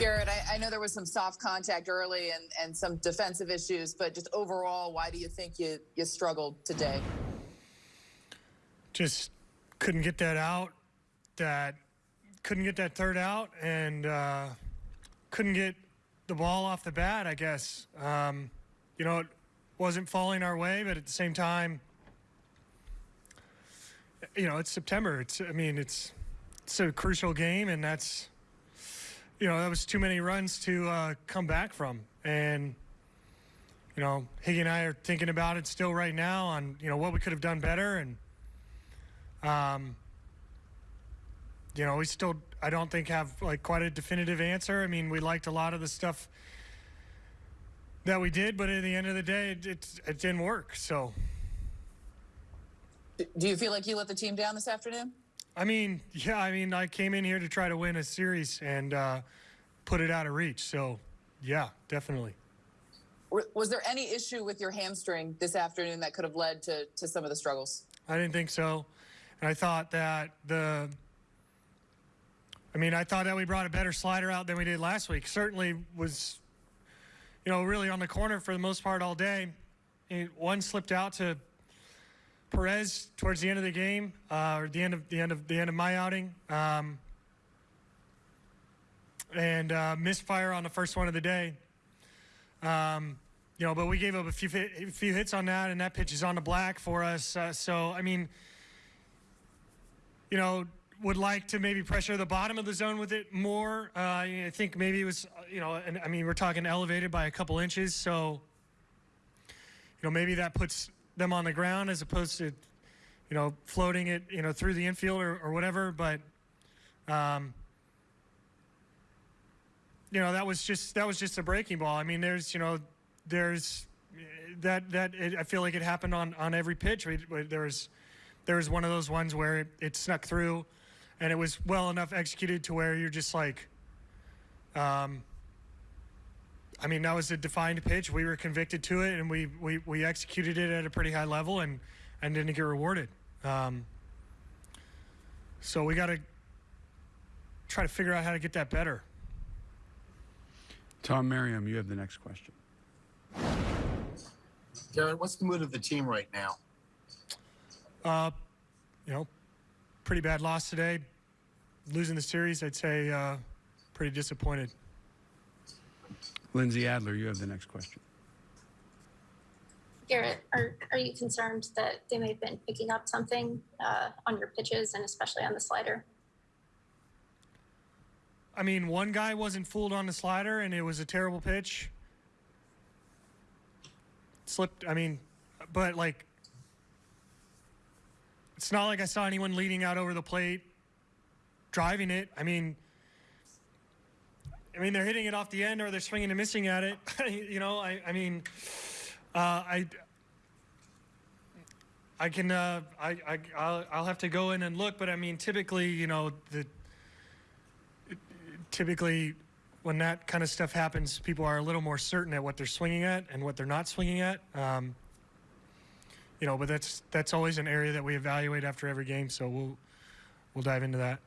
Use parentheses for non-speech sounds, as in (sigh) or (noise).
Gerrit, I, I know there was some soft contact early and, and some defensive issues, but just overall, why do you think you, you struggled today? Just couldn't get that out. That couldn't get that third out, and uh, couldn't get the ball off the bat. I guess um, you know it wasn't falling our way, but at the same time, you know it's September. It's I mean it's it's a crucial game, and that's you know, that was too many runs to uh, come back from. And, you know, Higgy and I are thinking about it still right now on, you know, what we could have done better. And, um, you know, we still, I don't think, have like quite a definitive answer. I mean, we liked a lot of the stuff that we did, but at the end of the day, it, it, it didn't work. So. Do you feel like you let the team down this afternoon? I mean, yeah, I mean, I came in here to try to win a series and uh, put it out of reach. So, yeah, definitely. Was there any issue with your hamstring this afternoon that could have led to, to some of the struggles? I didn't think so. And I thought that the, I mean, I thought that we brought a better slider out than we did last week. Certainly was, you know, really on the corner for the most part all day. One slipped out to Perez towards the end of the game, uh, or the end of the end of the end of my outing, um, and uh, misfire on the first one of the day. Um, you know, but we gave up a few a few hits on that, and that pitch is on the black for us. Uh, so I mean, you know, would like to maybe pressure the bottom of the zone with it more. Uh, I think maybe it was, you know, and I mean we're talking elevated by a couple inches, so you know maybe that puts them on the ground as opposed to, you know, floating it, you know, through the infield or, or whatever. But, um, you know, that was just that was just a breaking ball. I mean, there's, you know, there's that that it, I feel like it happened on on every pitch. There was there was one of those ones where it, it snuck through, and it was well enough executed to where you're just like, um, I mean, that was a defined pitch. We were convicted to it, and we we, we executed it at a pretty high level, and and didn't get rewarded. Um, so we got to try to figure out how to get that better. Tom Merriam, you have the next question. Gerrit, what's the mood of the team right now? Uh, you know, pretty bad loss today. Losing the series, I'd say uh, pretty disappointed. Lindsey Adler, you have the next question. Gerrit, are, are you concerned that they may have been picking up something uh, on your pitches and especially on the slider? I mean, one guy wasn't fooled on the slider and it was a terrible pitch. Slipped, I mean, but like, it's not like I saw anyone leading out over the plate, driving it. I mean, I mean, they're hitting it off the end or they're swinging and missing at it. (laughs) you know, I, I mean, uh, I, I can, uh, I, I, I'll, I'll have to go in and look, but I mean, typically, you know, the, typically when that kind of stuff happens, people are a little more certain at what they're swinging at and what they're not swinging at. Um, you know, but that's that's always an area that we evaluate after every game, so we'll we'll dive into that.